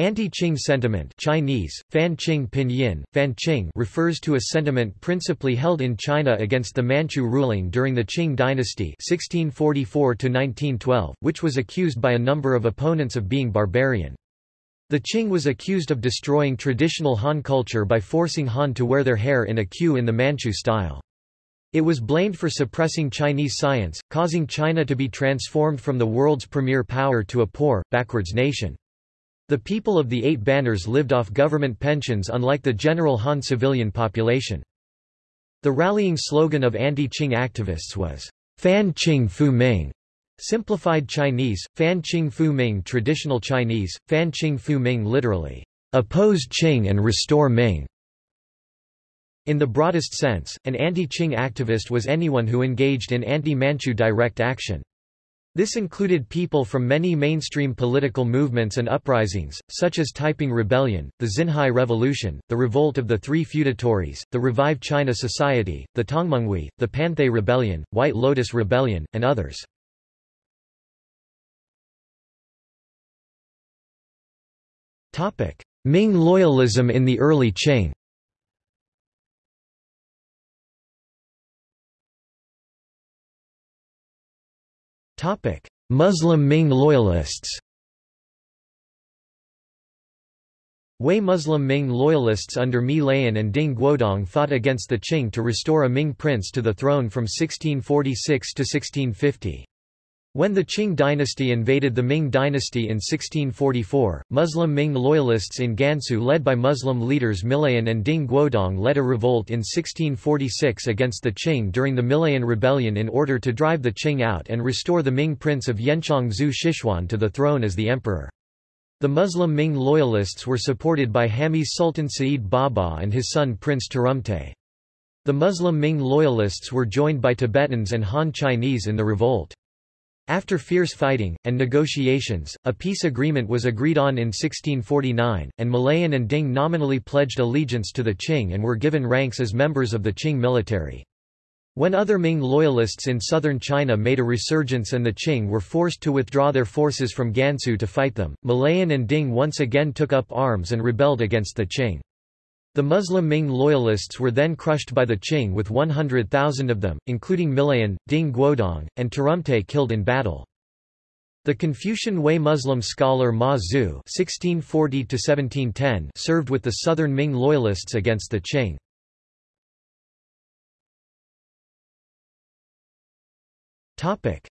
Anti-Qing sentiment Chinese, Fan Qing Pinyin, Fan Qing refers to a sentiment principally held in China against the Manchu ruling during the Qing dynasty 1644 which was accused by a number of opponents of being barbarian. The Qing was accused of destroying traditional Han culture by forcing Han to wear their hair in a queue in the Manchu style. It was blamed for suppressing Chinese science, causing China to be transformed from the world's premier power to a poor, backwards nation. The people of the Eight Banners lived off government pensions unlike the general Han civilian population. The rallying slogan of anti-Qing activists was, Fan Qing Fu Ming, simplified Chinese, Fan Qing Fu Ming traditional Chinese, Fan Qing Fu Ming literally, oppose Qing and restore Ming. In the broadest sense, an anti-Qing activist was anyone who engaged in anti-Manchu direct action. This included people from many mainstream political movements and uprisings, such as Taiping Rebellion, the Xinhai Revolution, the Revolt of the Three Feudatories, the Revive China Society, the Tongmenghui, the Panthay Rebellion, White Lotus Rebellion, and others. Ming loyalism in the early Qing Muslim Ming loyalists Hui Muslim Ming loyalists under Milayan and Ding Guodong fought against the Qing to restore a Ming prince to the throne from 1646 to 1650. When the Qing dynasty invaded the Ming dynasty in 1644, Muslim Ming loyalists in Gansu led by Muslim leaders Milayan and Ding Guodong led a revolt in 1646 against the Qing during the Milayan Rebellion in order to drive the Qing out and restore the Ming prince of Yanchang Zhu Shichuan to the throne as the emperor. The Muslim Ming loyalists were supported by Hami's Sultan Sa'id Baba and his son Prince Turumte. The Muslim Ming loyalists were joined by Tibetans and Han Chinese in the revolt. After fierce fighting, and negotiations, a peace agreement was agreed on in 1649, and Milayan and Ding nominally pledged allegiance to the Qing and were given ranks as members of the Qing military. When other Ming loyalists in southern China made a resurgence and the Qing were forced to withdraw their forces from Gansu to fight them, Milayan and Ding once again took up arms and rebelled against the Qing. The Muslim Ming loyalists were then crushed by the Qing with 100,000 of them, including Milayan, Ding Guodong, and Turumtai killed in battle. The Confucian Hui Muslim scholar Ma Zhu (1640–1710) served with the southern Ming loyalists against the Qing. Topic.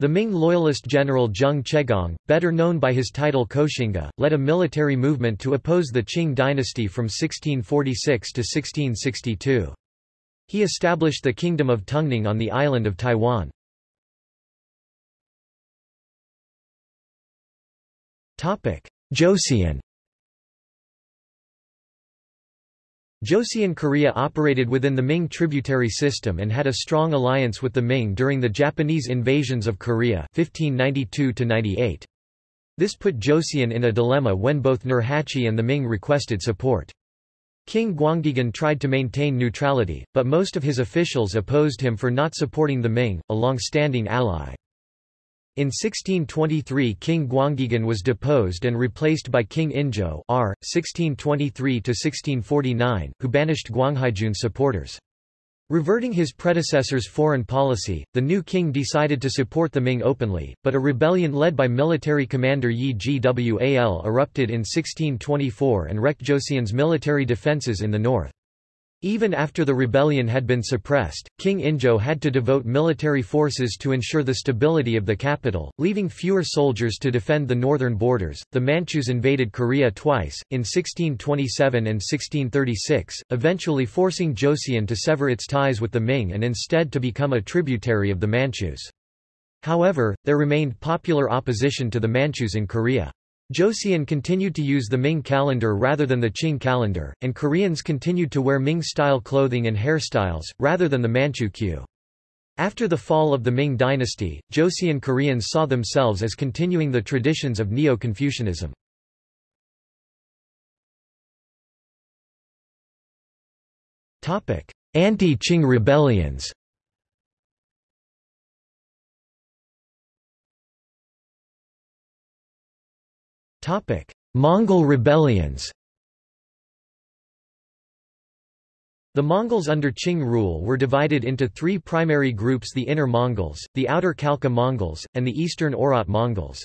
The Ming loyalist general Zheng Chenggong, better known by his title Koxinga, led a military movement to oppose the Qing dynasty from 1646 to 1662. He established the Kingdom of Tungning on the island of Taiwan. Joseon Joseon Korea operated within the Ming tributary system and had a strong alliance with the Ming during the Japanese invasions of Korea 1592 -98. This put Joseon in a dilemma when both Nurhaci and the Ming requested support. King Gwanghaegun tried to maintain neutrality, but most of his officials opposed him for not supporting the Ming, a long-standing ally. In 1623 King Gwanghaegun was deposed and replaced by King Injo R. 1623 who banished Gwanghaegun supporters. Reverting his predecessor's foreign policy, the new king decided to support the Ming openly, but a rebellion led by military commander Yi Gwal erupted in 1624 and wrecked Joseon's military defences in the north. Even after the rebellion had been suppressed, King Injo had to devote military forces to ensure the stability of the capital, leaving fewer soldiers to defend the northern borders. The Manchus invaded Korea twice, in 1627 and 1636, eventually forcing Joseon to sever its ties with the Ming and instead to become a tributary of the Manchus. However, there remained popular opposition to the Manchus in Korea. Joseon continued to use the Ming calendar rather than the Qing calendar, and Koreans continued to wear Ming-style clothing and hairstyles, rather than the Manchu queue. After the fall of the Ming dynasty, Joseon Koreans saw themselves as continuing the traditions of Neo-Confucianism. Anti-Qing rebellions Mongol rebellions The Mongols under Qing rule were divided into three primary groups the Inner Mongols, the Outer Khalkha Mongols, and the Eastern Oirat Mongols.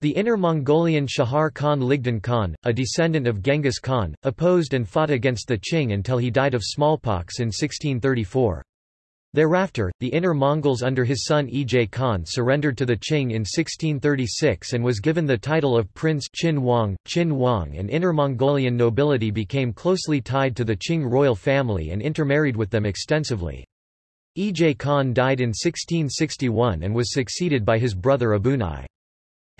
The Inner Mongolian Chahar Khan Ligdan Khan, a descendant of Genghis Khan, opposed and fought against the Qing until he died of smallpox in 1634. Thereafter, the Inner Mongols under his son Ejay Khan surrendered to the Qing in 1636 and was given the title of Prince Qin Wang. Qin Wang and Inner Mongolian nobility became closely tied to the Qing royal family and intermarried with them extensively. Ejay Khan died in 1661 and was succeeded by his brother Abunai.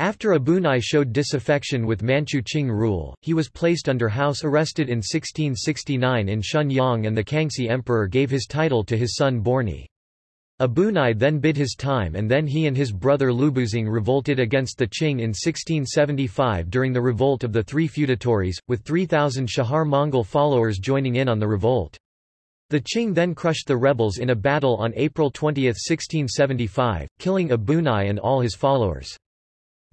After Abunai showed disaffection with Manchu Qing rule, he was placed under house arrested in 1669 in Shenyang and the Kangxi emperor gave his title to his son Borni. Abunai then bid his time and then he and his brother Lubuzing revolted against the Qing in 1675 during the revolt of the three feudatories, with 3,000 Chahar Mongol followers joining in on the revolt. The Qing then crushed the rebels in a battle on April 20, 1675, killing Abunai and all his followers.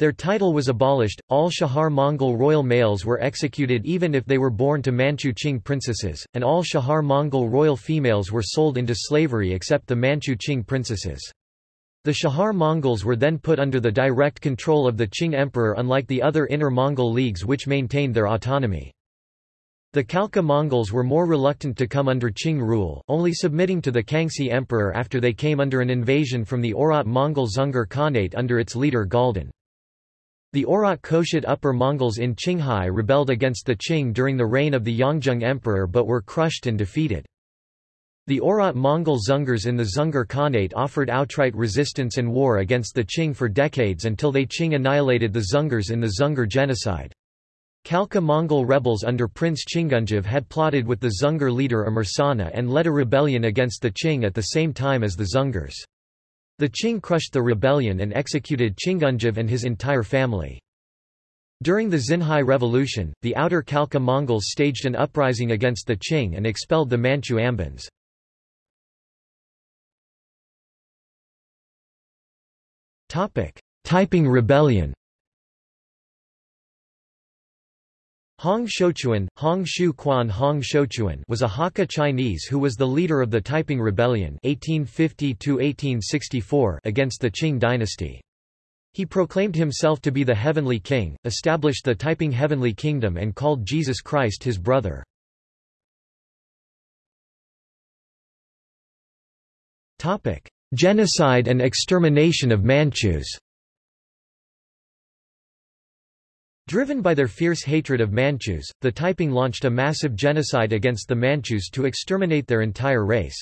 Their title was abolished, all Chahar Mongol royal males were executed even if they were born to Manchu Qing princesses, and all Chahar Mongol royal females were sold into slavery except the Manchu Qing princesses. The Chahar Mongols were then put under the direct control of the Qing emperor unlike the other inner Mongol leagues which maintained their autonomy. The Khalkha Mongols were more reluctant to come under Qing rule, only submitting to the Kangxi emperor after they came under an invasion from the Oirat Mongol Dzungar Khanate under its leader Galdan. The Oirat Khoshut Upper Mongols in Qinghai rebelled against the Qing during the reign of the Yongzheng Emperor but were crushed and defeated. The Oirat Mongol Dzungars in the Dzungar Khanate offered outright resistance and war against the Qing for decades until they Qing annihilated the Dzungars in the Dzungar genocide. Khalkha Mongol rebels under Prince Chingunjiv had plotted with the Dzungar leader Amursana and led a rebellion against the Qing at the same time as the Dzungars. The Qing crushed the rebellion and executed Chingunjiv and his entire family. During the Xinhai Revolution, the outer Khalkha Mongols staged an uprising against the Qing and expelled the Manchu Ambans. Taiping Rebellion Hong Xiuquan, Hong Shu Quan Hong Xiuquan was a Hakka Chinese who was the leader of the Taiping Rebellion 1850 against the Qing dynasty. He proclaimed himself to be the Heavenly King, established the Taiping Heavenly Kingdom and called Jesus Christ his brother. Genocide and extermination of Manchus Driven by their fierce hatred of Manchus, the Taiping launched a massive genocide against the Manchus to exterminate their entire race.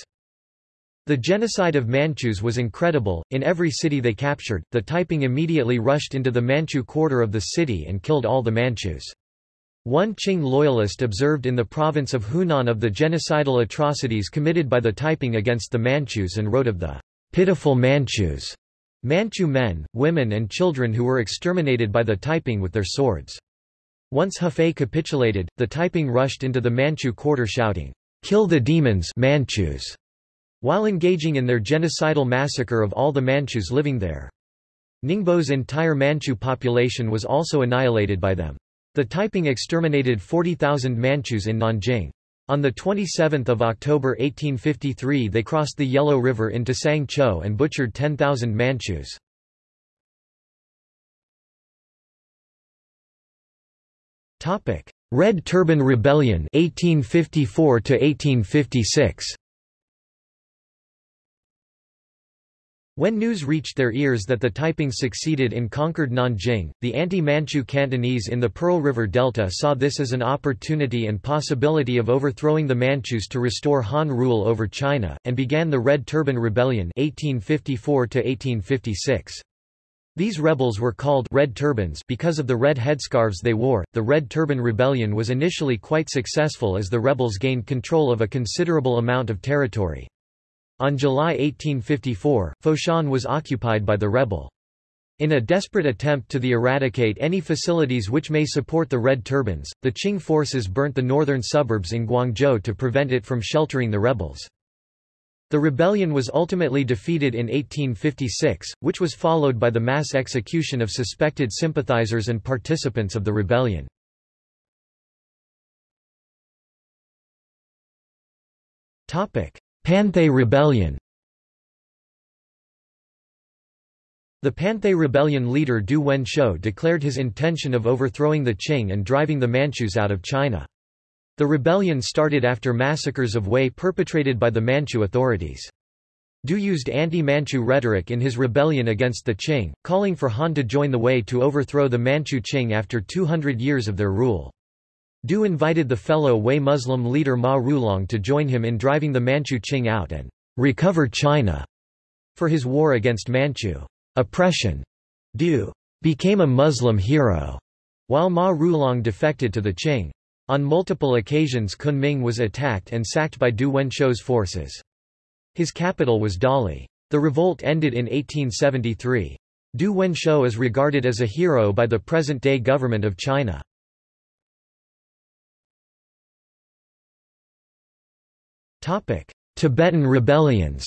The genocide of Manchus was incredible, in every city they captured, the Taiping immediately rushed into the Manchu quarter of the city and killed all the Manchus. One Qing loyalist observed in the province of Hunan of the genocidal atrocities committed by the Taiping against the Manchus and wrote of the pitiful Manchus Manchu men, women and children who were exterminated by the Taiping with their swords. Once Hefei capitulated, the Taiping rushed into the Manchu quarter shouting, "'Kill the demons Manchus!' while engaging in their genocidal massacre of all the Manchus living there. Ningbo's entire Manchu population was also annihilated by them. The Taiping exterminated 40,000 Manchus in Nanjing. On 27 October 1853 they crossed the Yellow River into Sangcho and butchered 10,000 Manchus. Red Turban Rebellion 1854 1856 When news reached their ears that the Taiping succeeded in conquered Nanjing, the anti-Manchu Cantonese in the Pearl River Delta saw this as an opportunity and possibility of overthrowing the Manchus to restore Han rule over China, and began the Red Turban Rebellion 1854 -1856. These rebels were called Red Turbans because of the red headscarves they wore. The Red Turban Rebellion was initially quite successful as the rebels gained control of a considerable amount of territory. On July 1854, Foshan was occupied by the rebel. In a desperate attempt to eradicate any facilities which may support the Red Turbans, the Qing forces burnt the northern suburbs in Guangzhou to prevent it from sheltering the rebels. The rebellion was ultimately defeated in 1856, which was followed by the mass execution of suspected sympathizers and participants of the rebellion. Panthay Rebellion The Panthay Rebellion leader Du Wenxiu declared his intention of overthrowing the Qing and driving the Manchus out of China. The rebellion started after massacres of Hui perpetrated by the Manchu authorities. Du used anti-Manchu rhetoric in his rebellion against the Qing, calling for Han to join the Hui to overthrow the Manchu Qing after 200 years of their rule. Du invited the fellow Hui Muslim leader Ma Rulong to join him in driving the Manchu Qing out and recover China for his war against Manchu oppression. Du became a Muslim hero, while Ma Rulong defected to the Qing. On multiple occasions Kunming was attacked and sacked by Du Wenxiu's forces. His capital was Dali. The revolt ended in 1873. Du Wenxiu is regarded as a hero by the present-day government of China. Tibetan rebellions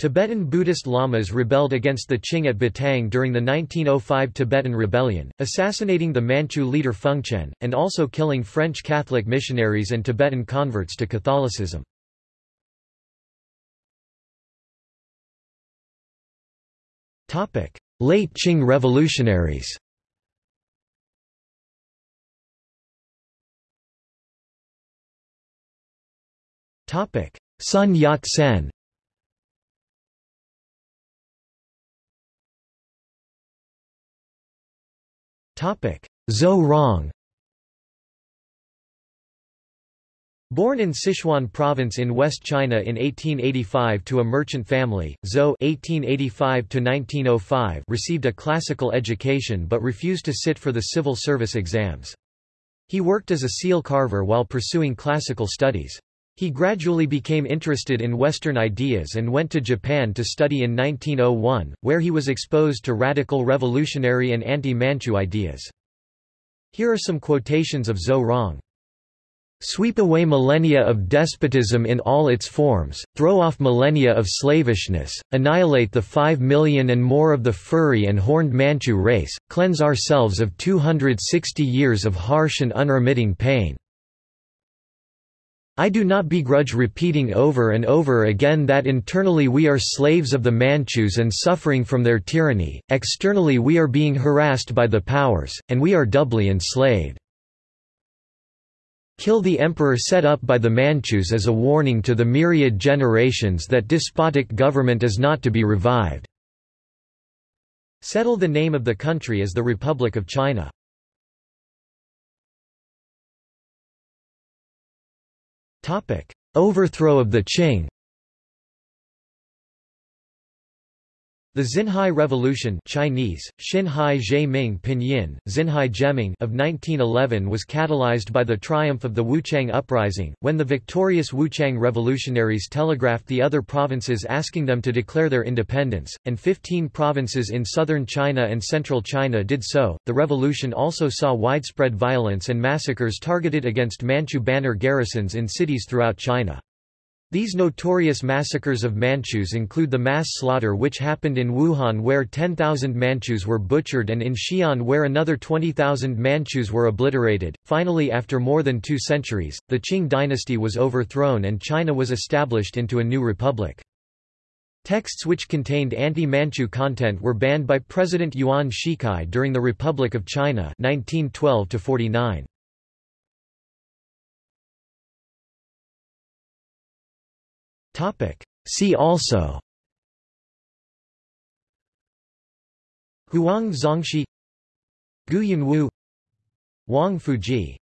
Tibetan Buddhist lamas rebelled against the Qing at Batang during the 1905 Tibetan Rebellion, assassinating the Manchu leader Fengquan, and also killing French Catholic missionaries and Tibetan converts to Catholicism. Late Qing revolutionaries Sun Yat-sen Zhou Rong Born in Sichuan province in West China in 1885 to a merchant family, Zhou (1885–1905) received a classical education but refused to sit for the civil service exams. He worked as a seal carver while pursuing classical studies. He gradually became interested in Western ideas and went to Japan to study in 1901, where he was exposed to radical revolutionary and anti-Manchu ideas. Here are some quotations of Zhou Rong. Sweep away millennia of despotism in all its forms, throw off millennia of slavishness, annihilate the five million and more of the furry and horned Manchu race, cleanse ourselves of 260 years of harsh and unremitting pain. I do not begrudge repeating over and over again that internally we are slaves of the Manchus and suffering from their tyranny, externally we are being harassed by the powers, and we are doubly enslaved. Kill the emperor set up by the Manchus as a warning to the myriad generations that despotic government is not to be revived. Settle the name of the country as the Republic of China. Overthrow of the Qing The Xinhai Revolution Chinese, Xinhai Zhe Pinyin, Xinhai Geming of 1911 was catalyzed by the triumph of the Wuchang Uprising, when the victorious Wuchang revolutionaries telegraphed the other provinces asking them to declare their independence, and 15 provinces in southern China and central China did so. The revolution also saw widespread violence and massacres targeted against Manchu banner garrisons in cities throughout China. These notorious massacres of Manchus include the mass slaughter which happened in Wuhan where 10,000 Manchus were butchered and in Xi'an where another 20,000 Manchus were obliterated. Finally after more than two centuries, the Qing dynasty was overthrown and China was established into a new republic. Texts which contained anti-Manchu content were banned by President Yuan Shikai during the Republic of China 1912 -49. See also. Huang Zongxi. Gu Yanwu Wang Fuzhi